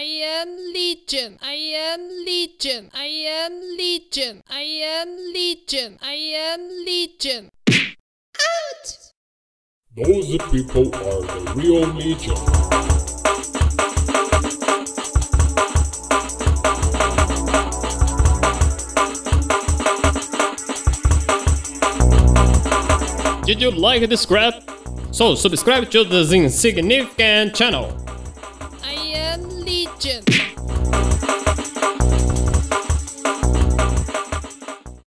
I am Legion. I am Legion. I am Legion. I am Legion. I am Legion. Out! Those people are the real Legion. Did you like this scrap? So subscribe to the Insignificant channel. Legion.